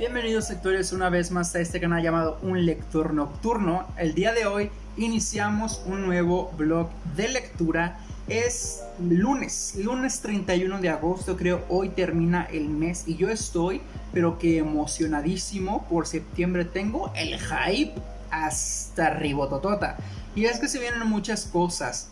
Bienvenidos lectores una vez más a este canal llamado Un Lector Nocturno. El día de hoy iniciamos un nuevo blog de lectura. Es lunes, lunes 31 de agosto creo, hoy termina el mes y yo estoy pero que emocionadísimo por septiembre. Tengo el hype hasta arriba Y es que se vienen muchas cosas.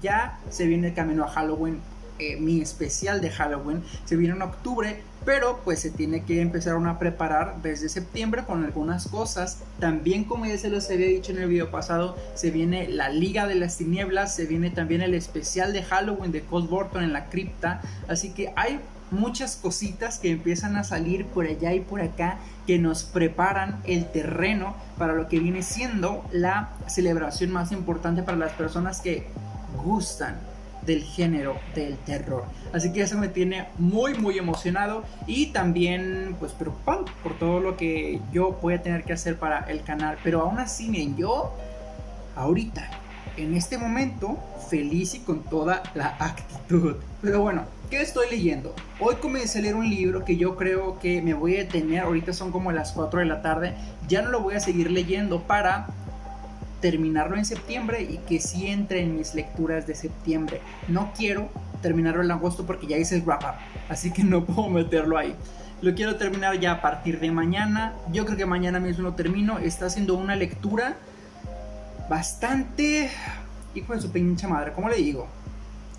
Ya se viene el camino a Halloween, eh, mi especial de Halloween se viene en octubre, pero pues se tiene que empezar a preparar desde septiembre con algunas cosas. También como ya se los había dicho en el video pasado, se viene la Liga de las Tinieblas, se viene también el especial de Halloween de Cold Burton en la cripta, así que hay muchas cositas que empiezan a salir por allá y por acá que nos preparan el terreno para lo que viene siendo la celebración más importante para las personas que gustan del género del terror. Así que eso me tiene muy muy emocionado y también pues preocupado por todo lo que yo voy a tener que hacer para el canal. Pero aún así, miren, yo ahorita, en este momento, feliz y con toda la actitud. Pero bueno, ¿qué estoy leyendo? Hoy comencé a leer un libro que yo creo que me voy a detener, ahorita son como las 4 de la tarde, ya no lo voy a seguir leyendo para terminarlo en septiembre y que sí entre en mis lecturas de septiembre. No quiero terminarlo en agosto porque ya hice el wrap up, así que no puedo meterlo ahí. Lo quiero terminar ya a partir de mañana. Yo creo que mañana mismo lo termino. Está haciendo una lectura bastante... Hijo de su pinche madre, ¿cómo le digo?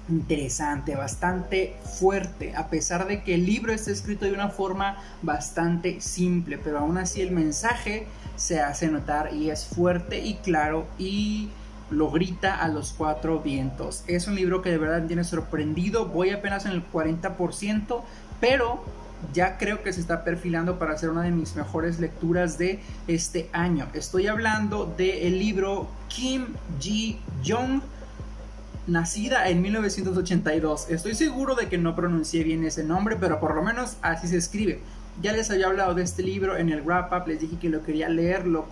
interesante, bastante fuerte, a pesar de que el libro está escrito de una forma bastante simple, pero aún así el mensaje se hace notar y es fuerte y claro y lo grita a los cuatro vientos. Es un libro que de verdad me tiene sorprendido, voy apenas en el 40%, pero ya creo que se está perfilando para ser una de mis mejores lecturas de este año. Estoy hablando del libro Kim Ji Young nacida en 1982. Estoy seguro de que no pronuncié bien ese nombre, pero por lo menos así se escribe. Ya les había hablado de este libro en el wrap up, les dije que lo quería leer, lo,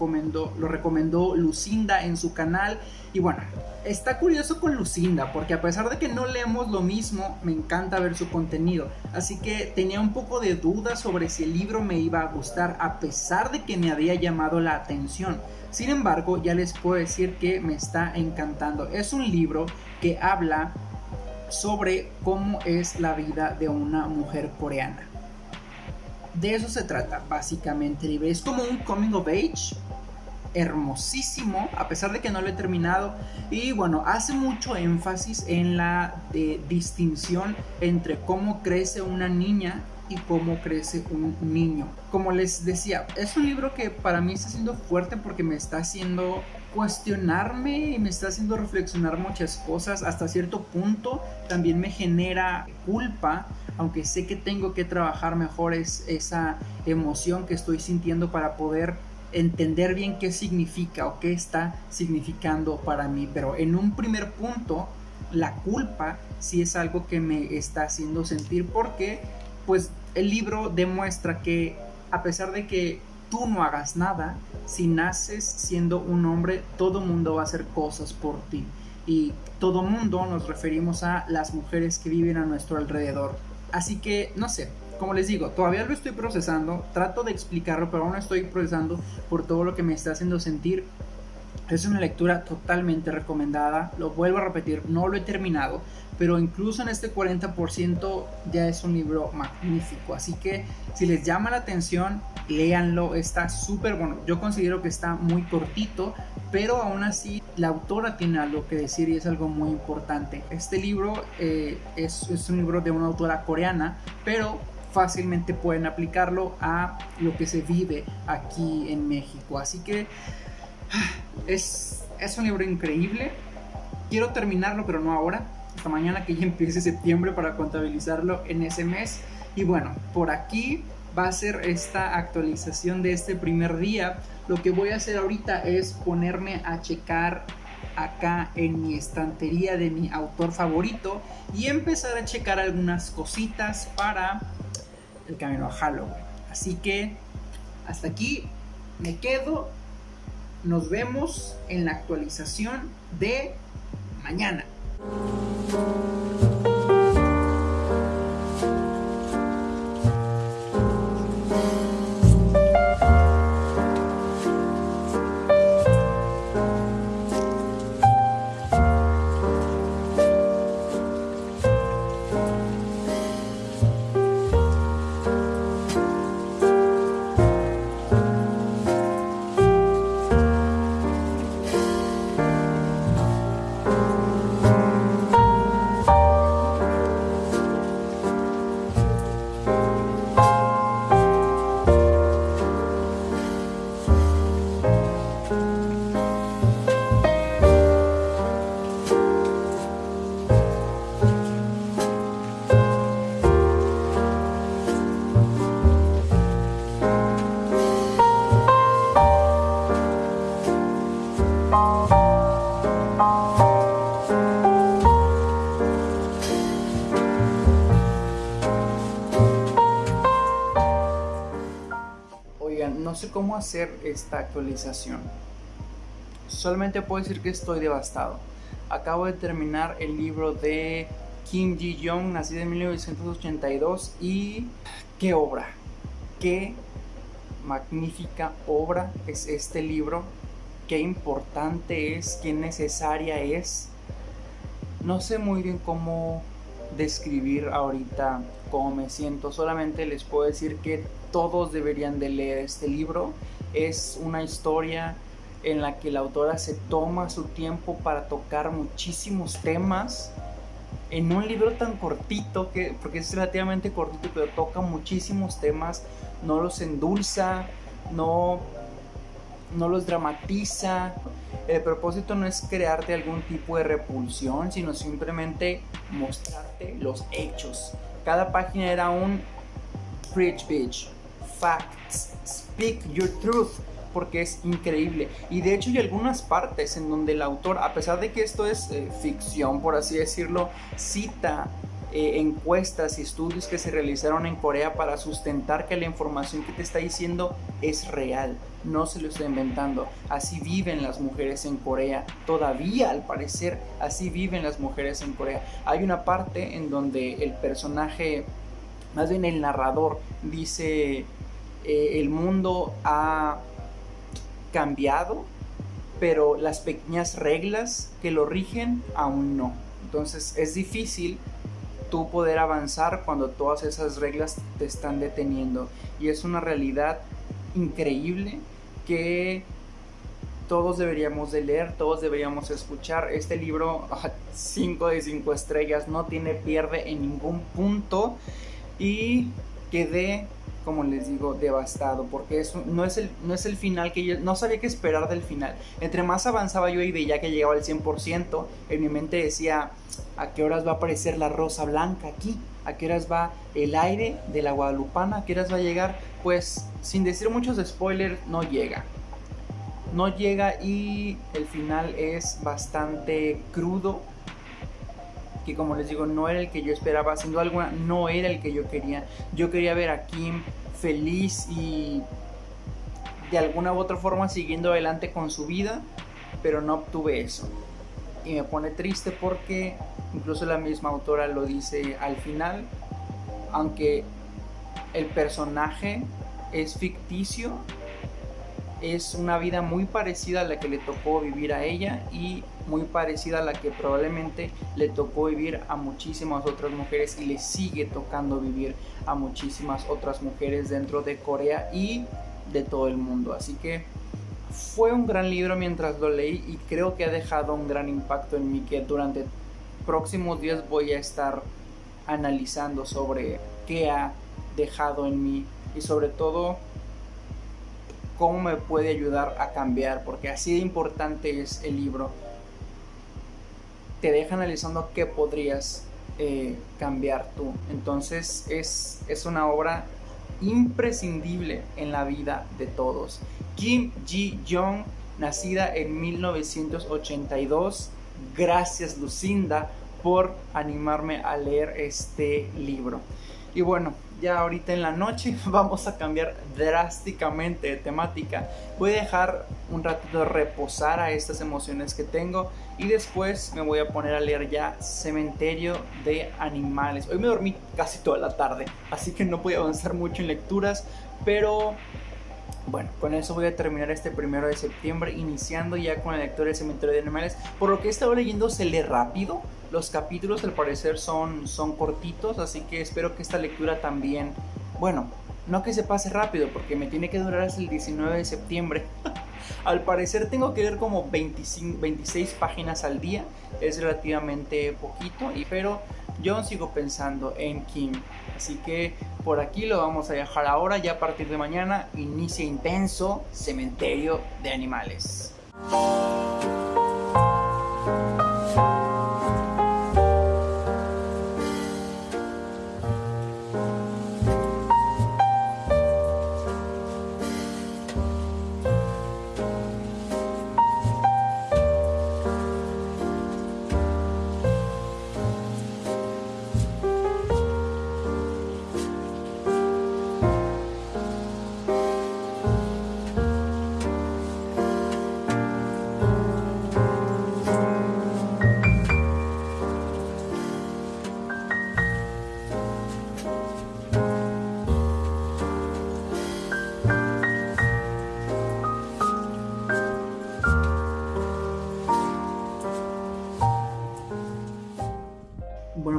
lo recomendó Lucinda en su canal. Y bueno, está curioso con Lucinda, porque a pesar de que no leemos lo mismo, me encanta ver su contenido. Así que tenía un poco de duda sobre si el libro me iba a gustar, a pesar de que me había llamado la atención. Sin embargo, ya les puedo decir que me está encantando. Es un libro que habla sobre cómo es la vida de una mujer coreana. De eso se trata básicamente Es como un coming of age hermosísimo, a pesar de que no lo he terminado. Y bueno, hace mucho énfasis en la eh, distinción entre cómo crece una niña y cómo crece un niño. Como les decía, es un libro que para mí está siendo fuerte porque me está haciendo cuestionarme y me está haciendo reflexionar muchas cosas. Hasta cierto punto también me genera culpa, aunque sé que tengo que trabajar mejor es esa emoción que estoy sintiendo para poder entender bien qué significa o qué está significando para mí. Pero en un primer punto, la culpa sí es algo que me está haciendo sentir porque pues el libro demuestra que a pesar de que tú no hagas nada, si naces siendo un hombre, todo mundo va a hacer cosas por ti. Y todo mundo nos referimos a las mujeres que viven a nuestro alrededor. Así que, no sé, como les digo, todavía lo estoy procesando, trato de explicarlo, pero aún no estoy procesando por todo lo que me está haciendo sentir. Es una lectura totalmente recomendada, lo vuelvo a repetir, no lo he terminado, pero incluso en este 40% ya es un libro magnífico. Así que si les llama la atención, léanlo, está súper bueno. Yo considero que está muy cortito, pero aún así la autora tiene algo que decir y es algo muy importante. Este libro eh, es, es un libro de una autora coreana, pero fácilmente pueden aplicarlo a lo que se vive aquí en México. Así que es, es un libro increíble. Quiero terminarlo, pero no ahora. Hasta mañana que ya empiece septiembre para contabilizarlo en ese mes. Y bueno, por aquí va a ser esta actualización de este primer día. Lo que voy a hacer ahorita es ponerme a checar acá en mi estantería de mi autor favorito y empezar a checar algunas cositas para el camino a Halloween. Así que hasta aquí me quedo nos vemos en la actualización de mañana. Sé cómo hacer esta actualización. Solamente puedo decir que estoy devastado. Acabo de terminar el libro de Kim Ji-young, nacido en 1982, y qué obra, qué magnífica obra es este libro, qué importante es, qué necesaria es. No sé muy bien cómo describir ahorita cómo me siento, solamente les puedo decir que todos deberían de leer este libro. Es una historia en la que la autora se toma su tiempo para tocar muchísimos temas en un libro tan cortito, que, porque es relativamente cortito, pero toca muchísimos temas, no los endulza, no, no los dramatiza. El propósito no es crearte algún tipo de repulsión, sino simplemente mostrarte los hechos. Cada página era un preach bitch, facts, speak your truth porque es increíble. Y de hecho hay algunas partes en donde el autor, a pesar de que esto es eh, ficción, por así decirlo, cita eh, encuestas y estudios que se realizaron en Corea para sustentar que la información que te está diciendo es real, no se lo está inventando. Así viven las mujeres en Corea, todavía al parecer así viven las mujeres en Corea. Hay una parte en donde el personaje, más bien el narrador, dice, eh, el mundo ha cambiado, pero las pequeñas reglas que lo rigen aún no. Entonces es difícil tú poder avanzar cuando todas esas reglas te están deteniendo. Y es una realidad increíble que todos deberíamos de leer, todos deberíamos escuchar. Este libro, 5 de 5 estrellas, no tiene pierde en ningún punto. Y quedé como les digo, devastado, porque eso no es el, no es el final que yo no sabía qué esperar del final. Entre más avanzaba yo y veía que llegaba al 100%, en mi mente decía, ¿a qué horas va a aparecer la rosa blanca aquí? ¿A qué horas va el aire de la Guadalupana? ¿A qué horas va a llegar? Pues sin decir muchos spoilers, no llega. No llega y el final es bastante crudo, que como les digo no era el que yo esperaba, siendo alguna no era el que yo quería. Yo quería ver a Kim feliz y de alguna u otra forma siguiendo adelante con su vida, pero no obtuve eso. Y me pone triste porque incluso la misma autora lo dice al final, aunque el personaje es ficticio, es una vida muy parecida a la que le tocó vivir a ella y muy parecida a la que probablemente le tocó vivir a muchísimas otras mujeres y le sigue tocando vivir a muchísimas otras mujeres dentro de Corea y de todo el mundo. Así que fue un gran libro mientras lo leí y creo que ha dejado un gran impacto en mí que durante próximos días voy a estar analizando sobre qué ha dejado en mí y sobre todo cómo me puede ayudar a cambiar, porque así de importante es el libro. Te deja analizando qué podrías eh, cambiar tú. Entonces es, es una obra imprescindible en la vida de todos. Kim Ji-young, nacida en 1982. Gracias Lucinda por animarme a leer este libro. Y bueno, ya ahorita en la noche vamos a cambiar drásticamente de temática. Voy a dejar un ratito reposar a estas emociones que tengo y después me voy a poner a leer ya Cementerio de Animales. Hoy me dormí casi toda la tarde, así que no a avanzar mucho en lecturas, pero bueno, con eso voy a terminar este primero de septiembre, iniciando ya con la lectura de Cementerio de Animales. Por lo que he estado leyendo se lee rápido, los capítulos al parecer son, son cortitos, así que espero que esta lectura también, bueno, no que se pase rápido, porque me tiene que durar hasta el 19 de septiembre. al parecer tengo que leer como 25, 26 páginas al día, es relativamente poquito, y, pero yo sigo pensando en Kim. Así que por aquí lo vamos a dejar ahora. Ya a partir de mañana inicia intenso Cementerio de Animales.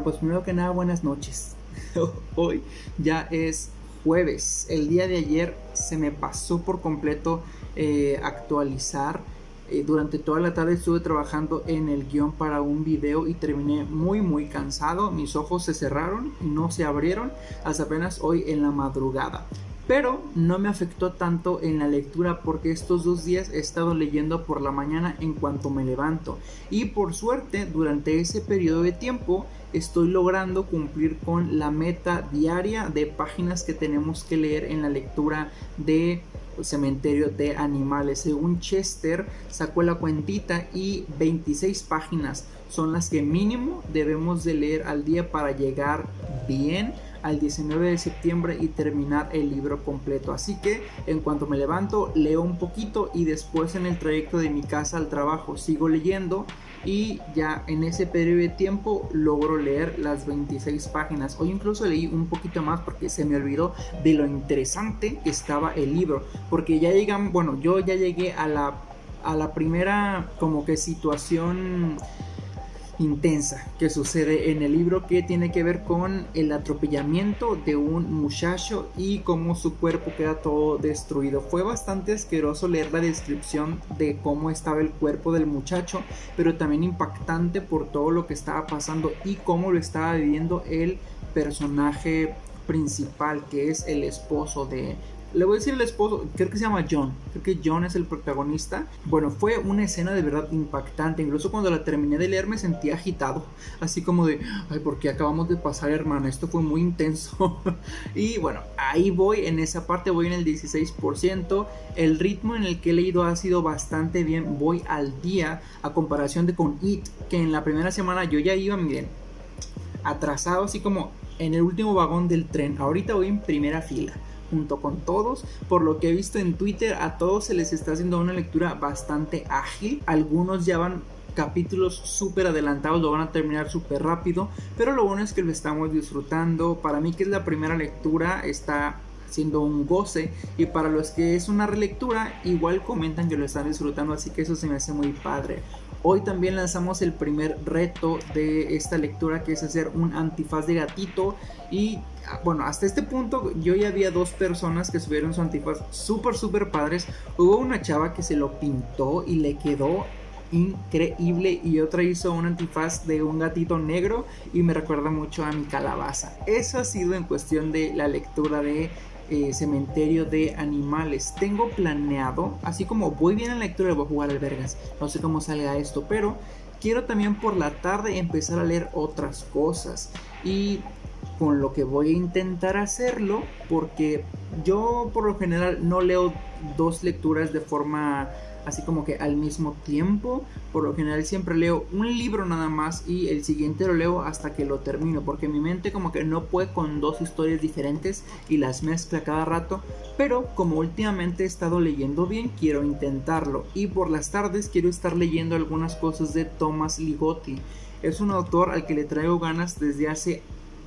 Pues primero que nada, buenas noches. Hoy ya es jueves. El día de ayer se me pasó por completo eh, actualizar. Eh, durante toda la tarde estuve trabajando en el guion para un video y terminé muy muy cansado. Mis ojos se cerraron y no se abrieron hasta apenas hoy en la madrugada pero no me afectó tanto en la lectura porque estos dos días he estado leyendo por la mañana en cuanto me levanto y por suerte durante ese periodo de tiempo estoy logrando cumplir con la meta diaria de páginas que tenemos que leer en la lectura de cementerio de animales. Según Chester, sacó la cuentita y 26 páginas son las que mínimo debemos de leer al día para llegar bien al 19 de septiembre y terminar el libro completo. Así que en cuanto me levanto leo un poquito y después en el trayecto de mi casa al trabajo sigo leyendo y ya en ese periodo de tiempo logro leer las 26 páginas. Hoy incluso leí un poquito más porque se me olvidó de lo interesante que estaba el libro. Porque ya llegan, bueno, yo ya llegué a la, a la primera como que situación intensa que sucede en el libro que tiene que ver con el atropellamiento de un muchacho y cómo su cuerpo queda todo destruido. Fue bastante asqueroso leer la descripción de cómo estaba el cuerpo del muchacho, pero también impactante por todo lo que estaba pasando y cómo lo estaba viviendo el personaje principal que es el esposo de le voy a decir el esposo, creo que se llama John, creo que John es el protagonista. Bueno, fue una escena de verdad impactante, incluso cuando la terminé de leer me sentí agitado, así como de, ay, ¿por qué acabamos de pasar, hermano? Esto fue muy intenso. y bueno, ahí voy, en esa parte voy en el 16%, el ritmo en el que he leído ha sido bastante bien, voy al día a comparación de con It, que en la primera semana yo ya iba, miren, atrasado, así como en el último vagón del tren, ahorita voy en primera fila junto con todos. Por lo que he visto en Twitter, a todos se les está haciendo una lectura bastante ágil. Algunos ya van capítulos súper adelantados, lo van a terminar súper rápido, pero lo bueno es que lo estamos disfrutando. Para mí que es la primera lectura, está siendo un goce y para los que es una relectura igual comentan que lo están disfrutando así que eso se me hace muy padre Hoy también lanzamos el primer reto de esta lectura que es hacer un antifaz de gatito y ah, bueno, hasta este punto yo ya había dos personas que subieron su antifaz súper súper padres. Hubo una chava que se lo pintó y le quedó increíble y otra hizo un antifaz de un gatito negro y me recuerda mucho a mi calabaza. Eso ha sido en cuestión de la lectura de eh, cementerio de animales. Tengo planeado, así como voy bien en la lectura, voy a jugar al vergas. No sé cómo salga esto, pero quiero también por la tarde empezar a leer otras cosas. Y con lo que voy a intentar hacerlo, porque yo por lo general no leo dos lecturas de forma así como que al mismo tiempo. Por lo general siempre leo un libro nada más y el siguiente lo leo hasta que lo termino, porque mi mente como que no puede con dos historias diferentes y las mezcla cada rato, pero como últimamente he estado leyendo bien, quiero intentarlo y por las tardes quiero estar leyendo algunas cosas de Thomas Ligotti. Es un autor al que le traigo ganas desde hace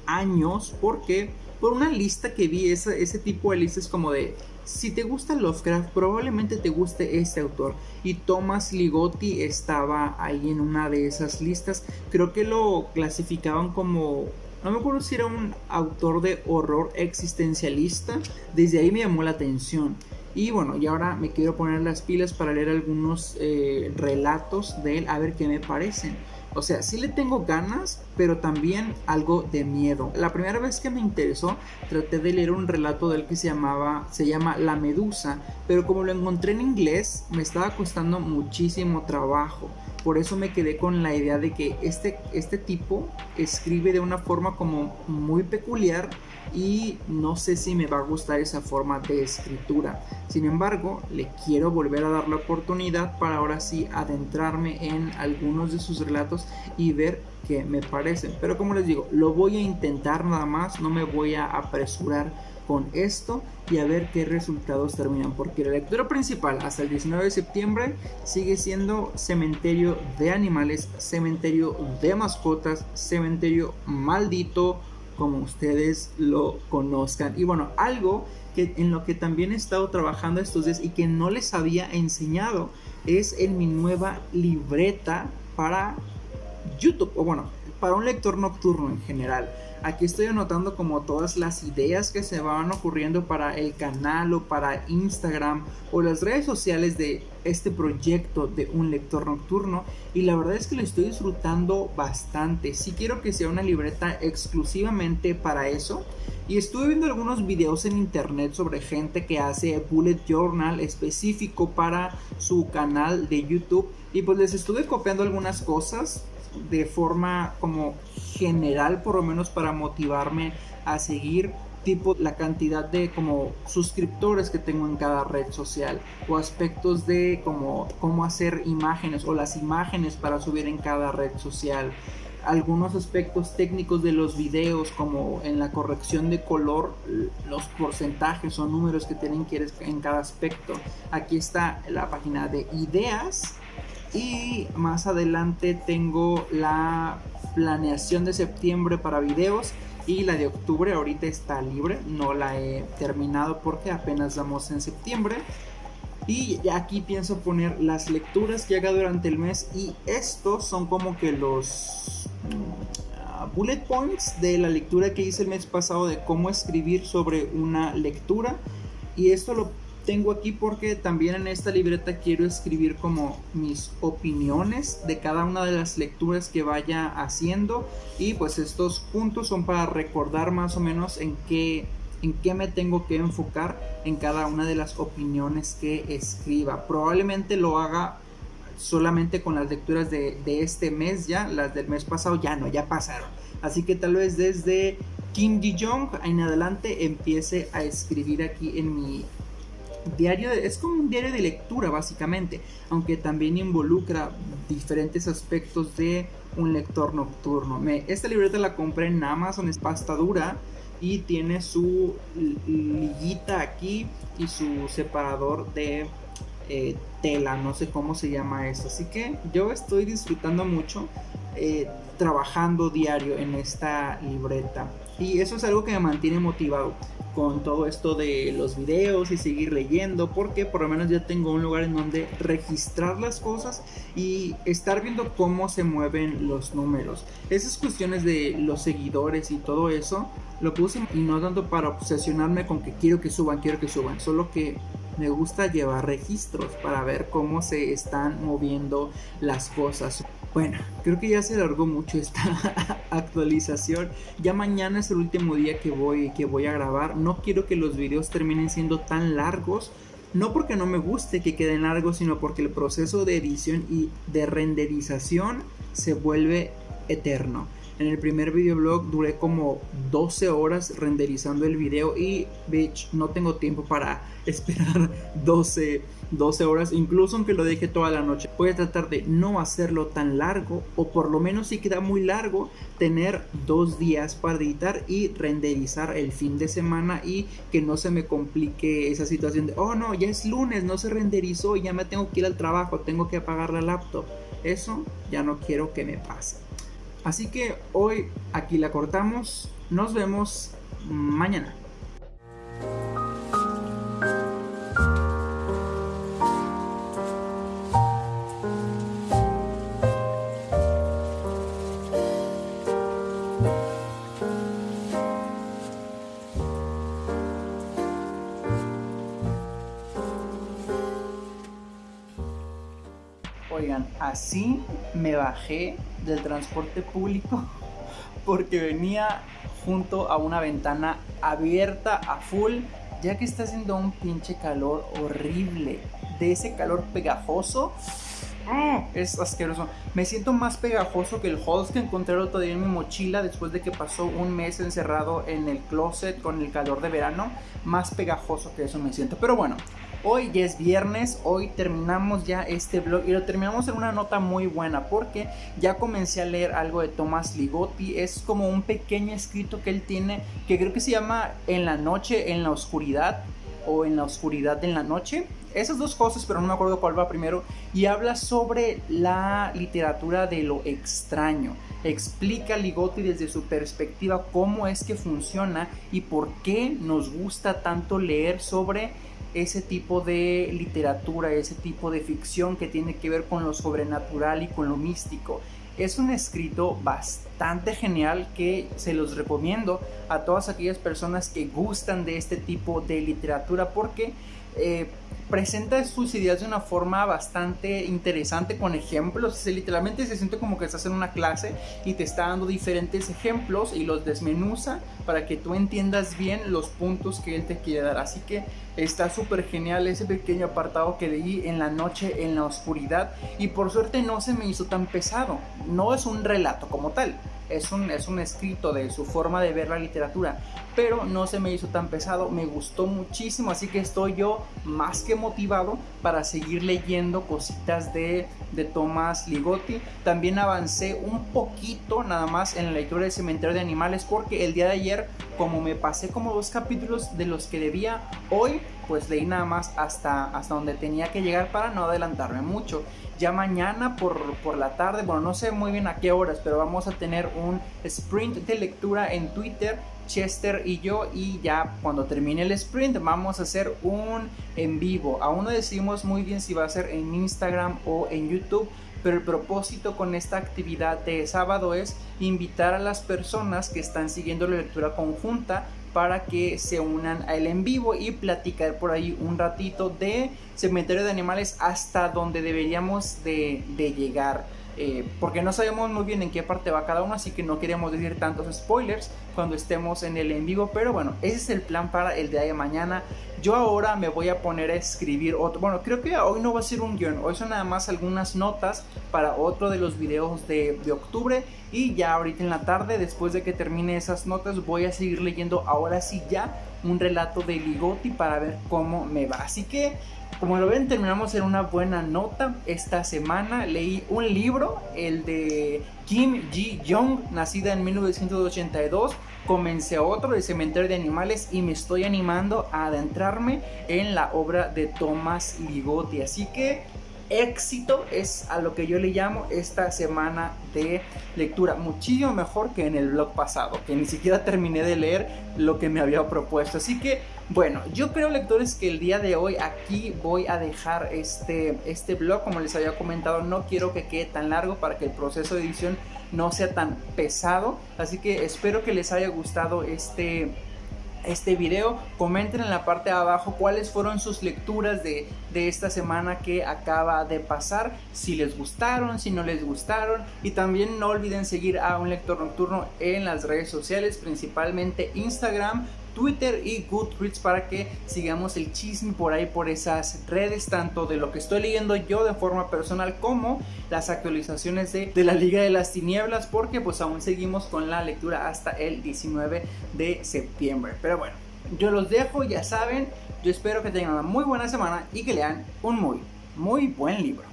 años porque por una lista que vi, ese, ese tipo de listas como de si te gusta Lovecraft, probablemente te guste este autor. Y Thomas Ligotti estaba ahí en una de esas listas. Creo que lo clasificaban como. No me acuerdo si era un autor de horror existencialista. Desde ahí me llamó la atención. Y bueno, y ahora me quiero poner las pilas para leer algunos eh, relatos de él, a ver qué me parecen. O sea, sí le tengo ganas, pero también algo de miedo. La primera vez que me interesó, traté de leer un relato de él que se llamaba, se llama La Medusa, pero como lo encontré en inglés, me estaba costando muchísimo trabajo. Por eso me quedé con la idea de que este, este tipo escribe de una forma como muy peculiar y no sé si me va a gustar esa forma de escritura. Sin embargo, le quiero volver a dar la oportunidad para ahora sí adentrarme en algunos de sus relatos y ver qué me parecen. Pero como les digo, lo voy a intentar nada más, no me voy a apresurar con esto y a ver qué resultados terminan porque la lectura principal hasta el 19 de septiembre sigue siendo cementerio de animales cementerio de mascotas cementerio maldito como ustedes lo conozcan. Y bueno, algo que en lo que también he estado trabajando estos días y que no les había enseñado es en mi nueva libreta para YouTube. O bueno, para un lector nocturno en general. Aquí estoy anotando como todas las ideas que se van ocurriendo para el canal o para Instagram o las redes sociales de este proyecto de un lector nocturno. Y la verdad es que lo estoy disfrutando bastante. Si quiero que sea una libreta exclusivamente para eso. Y estuve viendo algunos videos en internet sobre gente que hace bullet journal específico para su canal de YouTube. Y pues les estuve copiando algunas cosas de forma como general, por lo menos para motivarme a seguir tipo la cantidad de como suscriptores que tengo en cada red social o aspectos de como cómo hacer imágenes o las imágenes para subir en cada red social. Algunos aspectos técnicos de los videos como en la corrección de color los porcentajes o números que tienen que ir en cada aspecto. Aquí está la página de ideas y más adelante tengo la planeación de septiembre para videos y la de octubre ahorita está libre, no la he terminado porque apenas vamos en septiembre. Y aquí pienso poner las lecturas que haga durante el mes y estos son como que los mm, bullet points de la lectura que hice el mes pasado de cómo escribir sobre una lectura y esto lo tengo aquí porque también en esta libreta quiero escribir como mis opiniones de cada una de las lecturas que vaya haciendo. Y pues estos puntos son para recordar más o menos en qué en qué me tengo que enfocar en cada una de las opiniones que escriba. Probablemente lo haga solamente con las lecturas de, este mes ya las del mes pasado ya no ya pasaron. Así que tal vez desde Kim Ji Jong en adelante empiece a escribir aquí en mi diario es como un diario de lectura básicamente, aunque también involucra diferentes aspectos de un lector nocturno. Me, esta libreta la compré en Amazon, es pasta dura y tiene su liguita aquí y su separador de eh, tela, no sé cómo se llama eso. Así que yo estoy disfrutando mucho eh, trabajando diario en esta libreta y eso es algo que me mantiene motivado con todo esto de los videos y seguir leyendo porque por lo menos ya tengo un lugar en donde registrar las cosas y estar viendo cómo se mueven los números. Esas cuestiones de los seguidores y todo eso lo puse y no tanto para obsesionarme con que quiero que suban quiero que suban solo que me gusta llevar registros para ver cómo se están moviendo las cosas bueno, creo que ya se alargó mucho esta actualización. Ya mañana es el último día que voy, que voy a grabar. No quiero que los videos terminen siendo tan largos. No porque no me guste que queden largos, sino porque el proceso de edición y de renderización se vuelve eterno. En el primer videoblog duré como 12 horas renderizando el video y bitch, no tengo tiempo para esperar 12 12 horas, incluso aunque lo deje toda la noche. Voy a tratar de no hacerlo tan largo, o por lo menos si queda muy largo, tener dos días para editar y renderizar el fin de semana y que no se me complique esa situación de, oh no, ya es lunes, no se renderizó ya me tengo que ir al trabajo, tengo que apagar la laptop. Eso ya no quiero que me pase. Así que hoy aquí la cortamos. Nos vemos mañana. Oigan, así me bajé del transporte público porque venía junto a una ventana abierta a full, ya que está haciendo un pinche calor horrible. De ese calor pegajoso. ¡ah! Es asqueroso. Me siento más pegajoso que el Halls que encontré el otro día en mi mochila después de que pasó un mes encerrado en el closet con el calor de verano. Más pegajoso que eso me siento. Pero bueno, Hoy es viernes, hoy terminamos ya este blog y lo terminamos en una nota muy buena porque ya comencé a leer algo de Tomás Ligotti, es como un pequeño escrito que él tiene que creo que se llama En la noche, en la oscuridad o En la oscuridad de la noche. Esas dos cosas, pero no me acuerdo cuál va primero. Y habla sobre la literatura de lo extraño. Explica Ligotti desde su perspectiva cómo es que funciona y por qué nos gusta tanto leer sobre ese tipo de literatura, ese tipo de ficción que tiene que ver con lo sobrenatural y con lo místico. Es un escrito bastante genial que se los recomiendo a todas aquellas personas que gustan de este tipo de literatura porque eh, presenta sus ideas de una forma bastante interesante con ejemplos. Literalmente se siente como que estás en una clase y te está dando diferentes ejemplos y los desmenuza para que tú entiendas bien los puntos que él te quiere dar. Así que está súper genial ese pequeño apartado que leí en la noche, en la oscuridad. Y por suerte no se me hizo tan pesado. No es un relato como tal es un, es un escrito de su forma de ver la literatura, pero no se me hizo tan pesado, me gustó muchísimo, así que estoy yo más que motivado para seguir leyendo cositas de, de Tomás Ligotti. También avancé un poquito nada más en la lectura del cementerio de animales porque el día de ayer, como me pasé como dos capítulos de los que debía, hoy pues leí nada más hasta, hasta donde tenía que llegar para no adelantarme mucho. Ya mañana por, por la tarde, bueno, no sé muy bien a qué horas, pero vamos a tener un sprint de lectura en Twitter Chester y yo y ya cuando termine el sprint vamos a hacer un en vivo. Aún no decidimos muy bien si va a ser en Instagram o en YouTube, pero el propósito con esta actividad de sábado es invitar a las personas que están siguiendo la lectura conjunta para que se unan a él en vivo y platicar por ahí un ratito de cementerio de animales hasta donde deberíamos de, llegar. Eh, porque no sabemos muy bien en qué parte va cada uno, así que no queremos decir tantos spoilers cuando estemos en el en vivo, pero bueno, ese es el plan para el día de mañana. Yo ahora me voy a poner a escribir otro, bueno, creo que hoy no va a ser un guion, hoy son nada más algunas notas para otro de los videos de, de octubre y ya ahorita en la tarde, después de que termine esas notas, voy a seguir leyendo ahora sí ya un relato de Ligotti para ver cómo me va. Así que como lo ven, terminamos en una buena nota. Esta semana leí un libro, el de Kim Ji-young, nacida en 1982. Comencé otro, El Cementerio de Animales, y me estoy animando a adentrarme en la obra de Thomas Ligotti. Así que éxito es a lo que yo le llamo esta semana de lectura. Muchísimo mejor que en el blog pasado, que ni siquiera terminé de leer lo que me había propuesto. Así que, bueno, yo creo lectores que el día de hoy aquí voy a dejar este, este blog. Como les había comentado, no quiero que quede tan largo para que el proceso de edición no sea tan pesado. Así que espero que les haya gustado este este video. Comenten en la parte de abajo cuáles fueron sus lecturas de, de, esta semana que acaba de pasar. Si les gustaron, si no les gustaron. Y también no olviden seguir a un lector nocturno en las redes sociales, principalmente Instagram, Twitter y Goodreads para que sigamos el chisme por ahí por esas redes, tanto de lo que estoy leyendo yo de forma personal como las actualizaciones de, de la Liga de las Tinieblas, porque pues aún seguimos con la lectura hasta el 19 de septiembre. Pero bueno, yo los dejo, ya saben, yo espero que tengan una muy buena semana y que lean un muy, muy buen libro.